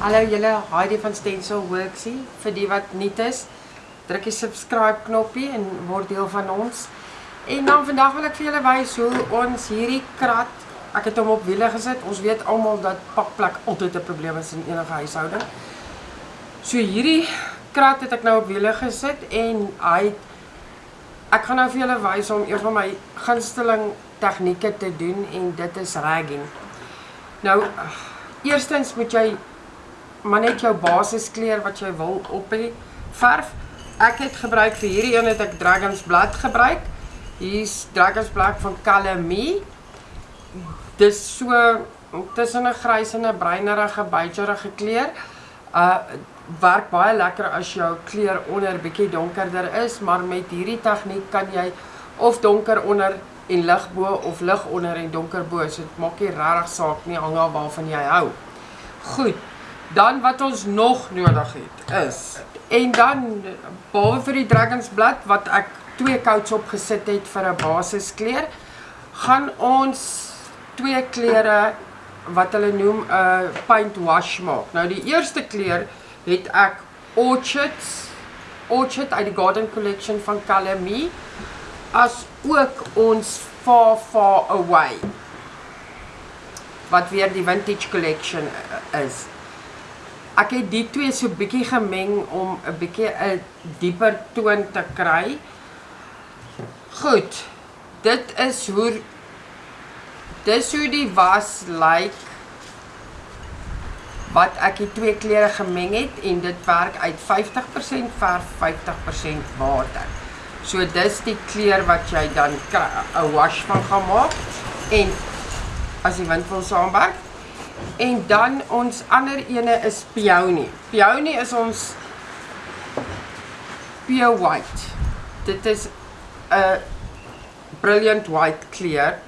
Hallo julle, Heidi van Stencil Worksie. Vir die wat nuut is, druk die subscribe knoppie en word deel van ons. En dan vandag wil ek vir julle wys hoe ons hierdie krat, ek het hom op wiele gesit. Ons weet almal dat pakplek altyd 'n probleem is in enige huishouding. So hierdie krat het ek nou op wiele gesit en hy ek gaan nou vir julle wys om een van my gunsteling tegnieke te doen en dit is ragging. Nou eerstens moet jy maar net jou basiskleur wat jy wil op hê verf. Ek het gebruik vir hierdie een het ek Dragon's Blood gebruik. Hier's Dragon's Blood van Calamie. Dis so tussen 'n grys en 'n bruinerige bygerige kleur. Uh werk baie lekker as jou kleur onder bietjie donkerder is, maar met hierdie tegniek kan jy of donker onder en lig bo of lig onder en donker bo. So dit maak nie regtig saak nie hang af waarvan jy hou. Goed. Dan wat ons nog nodig het is en dan behalwe vir die Dragon's Blood wat ek twee coats op gesit het vir 'n basiskleur, gaan ons twee kleure wat hulle noem 'n uh, paint wash maak. Nou die eerste kleur het ek Orchids Orchid uit die Garden Collection van Calamie as ook ons Far Far Away wat weer die Vintage Collection is. Ek het die twee so bietjie gemeng om 'n bietjie 'n dieper toon te kry. Goed. Dit is hoe dis hoe die was lyk like, wat ek die twee kleure gemeng het en dit werk uit 50% verf, 50% water. So dis die kleur wat jy dan 'n wash van gaan maak en as die wind wil saamwerk En dan ons ander ene is peony. Peony is ons pure white. Dit is 'n brilliant white kleur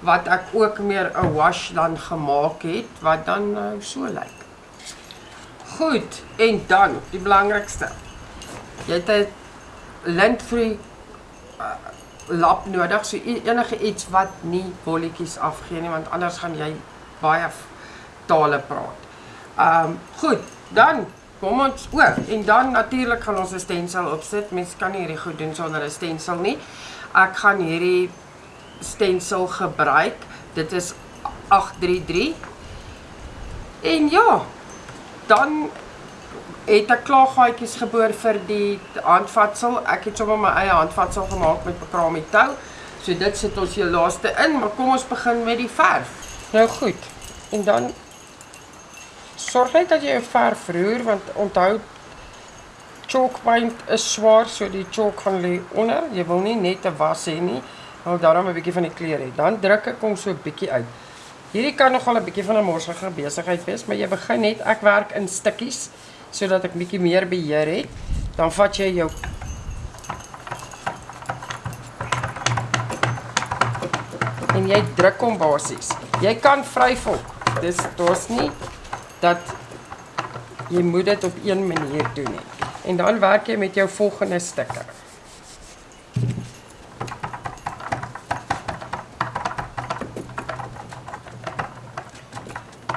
wat ek ook meer 'n wash dan gemaak het wat dan nou so lyk. Goed, en dan die belangrikste. Jy het 'n lint-free uh, lap nodig, so enige iets wat nie bolletjies afgee nie, want anders gaan jy baie tale praat. Um, goed, dan kom ons o en dan natuurlik gaan ons 'n stensel opsit. Mens kan nie hierdie goed doen sonder 'n stensel nie. Ek gaan hierdie stensel gebruik. Dit is 833. En ja, dan het ek klaar gaatjies geboor vir die handvatsel. Ek het sommer my eie handvatsel gemaak met bekrame tou. So dit sit ons hier laaste in, maar kom ons begin met die verf. Nou goed. En dan sorg net dat jy jou verf roer want onthou chalk paint is swaar so die chalk gaan lê onder. Jy wil nie net 'n was hê nie. Wil daarom 'n bietjie van die kleur hê. Dan druk ek hom so 'n bietjie uit. Hierdie kan nogal 'n bietjie van 'n morsige besigheid wees, maar jy begin net ek werk in stukkies sodat ek bietjie meer beheer het. Dan vat jy jou en jy druk hom basies. Jy kan vryf op. Dis daar's nie dat jy moet dit op een manier doen nie. En dan werk jy met jou volgende stukke.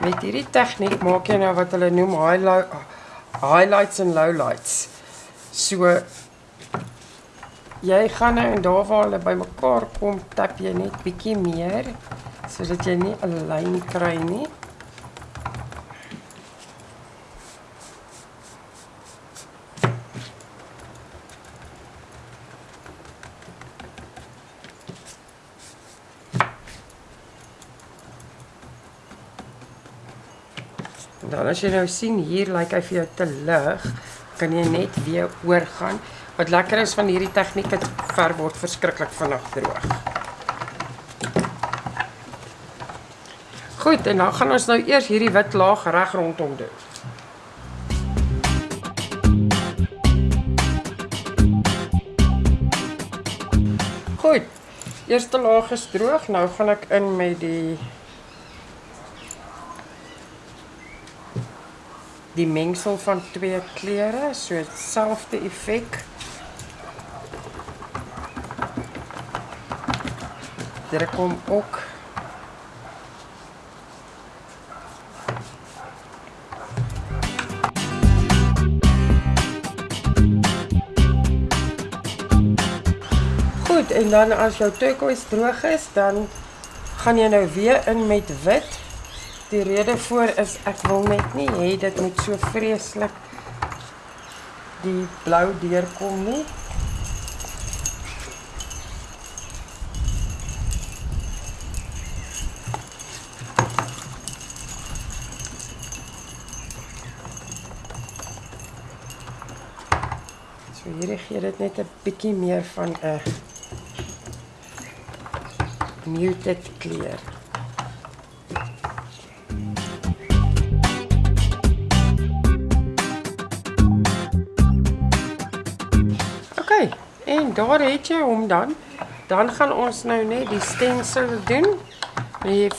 Met hierdie tegniek maak jy nou wat hulle noem highlights en lowlights. So jy gaan nou en daar waar hulle bymekaar kom, tap jy net bietjie meer sodat jy nie 'n lyn kry nie. Dan as jy nou sien hier lyk like hy vir jou te lig, kan jy net weer oorgaan. Wat lekker is van hierdie tegniek, dit ver word verskriklik vinnig droog. Goed, en dan gaan ons nou eers hierdie wit laag reg rondom doen. Goed. Eerste laag is droog. Nou gaan ek in met die die mengsel van twee kleure, so selfde effek. Druk hom ook Goed, en dan as jou turquoise droog is, dan gaan jy nou weer in met wit Die rede voor is ek wil net nie hê dit moet so vreeslik die blou deurkom nie. So hierdie gee dit net 'n bietjie meer van 'n muted kleur. Daar het jy hom dan. Dan gaan ons nou net die stencil doen. Jy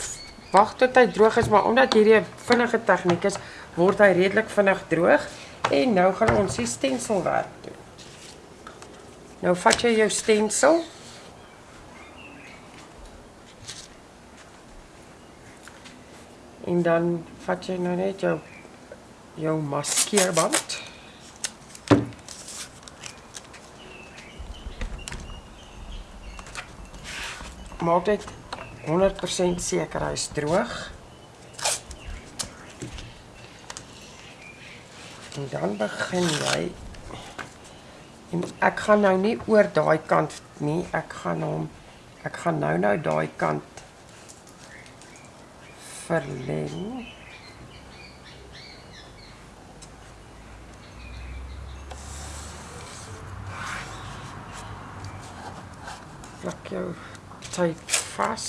wag tot hy droog is, maar omdat hierdie 'n vinnige tegniek is, word hy redelik vinnig droog. En nou gaan ons die stencil werk doen. Nou vat jy jou stencil. En dan vat jy nou net jou jou maskeerband. Maak dit 100% seker hy's droog. En dan begin jy en ek gaan nou nie oor daai kant nie, ek gaan hom ek gaan nou nou daai kant verleng. Plak jou tape vas.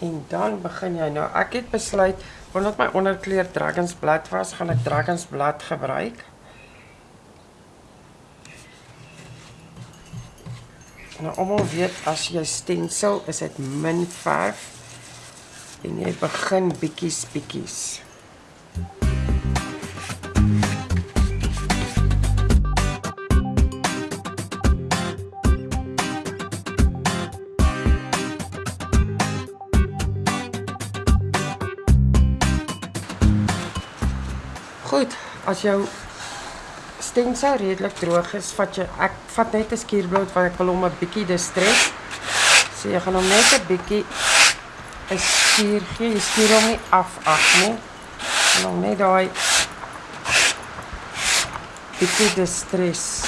En dan begin jy nou. Ek het besluit omdat my onderkleur Dragons Blood was, gaan ek Dragons Blood gebruik. Nou almal weet as jy stencil is dit min verf en jy begin bietjies bietjies. Goed, as jou stencil redelik droog is, vat jy ek vat net 'n skuurbrood want ek wil hom 'n bietjie distress. So jy gaan hom net 'n bietjie 'n skuur gee. Jy skuur hom nie af af nie. En hom net daai bietjie distress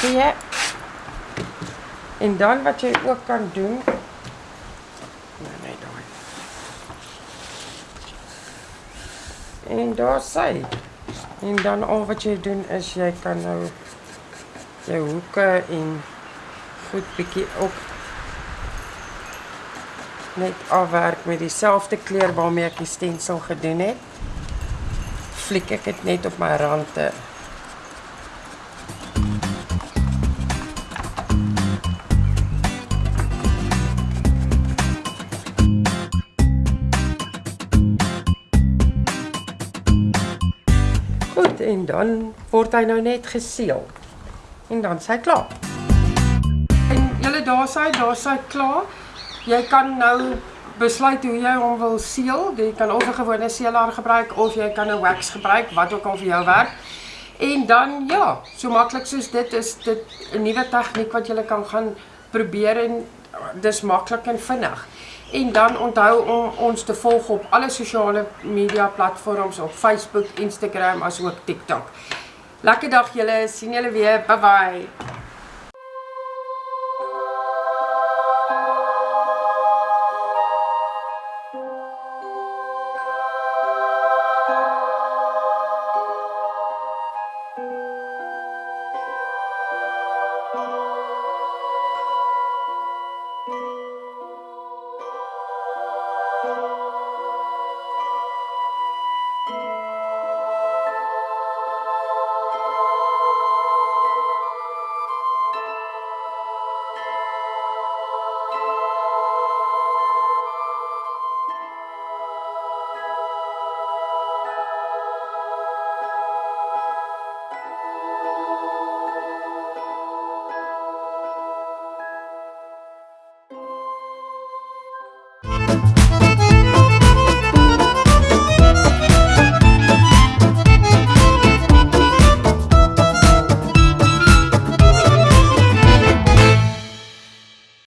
gee. En dan wat jy ook kan doen En daar sê En dan al wat jy doen is jy kan nou jou hoeke en goed bietjie op net afwerk met dieselfde kleur waarmee ek die stensel gedoen het. Fliek ek dit net op my rande. En dan word hy nou net geseël. En dan s'hy klaar. En julle daar sê, daar sê klaar. Jy kan nou besluit hoe jy hom wil seël. Jy kan of 'n gewone seelaar gebruik of jy kan 'n wax gebruik, wat ook al vir jou werk. En dan ja, so maklik soos dit is dit 'n nuwe tegniek wat jy kan gaan probeer en dis maklik en vinnig. En dan onthou om ons te volg op alle sosiale media platforms op Facebook, Instagram asook TikTok. Lekker dag julle, sien julle weer. Bye bye.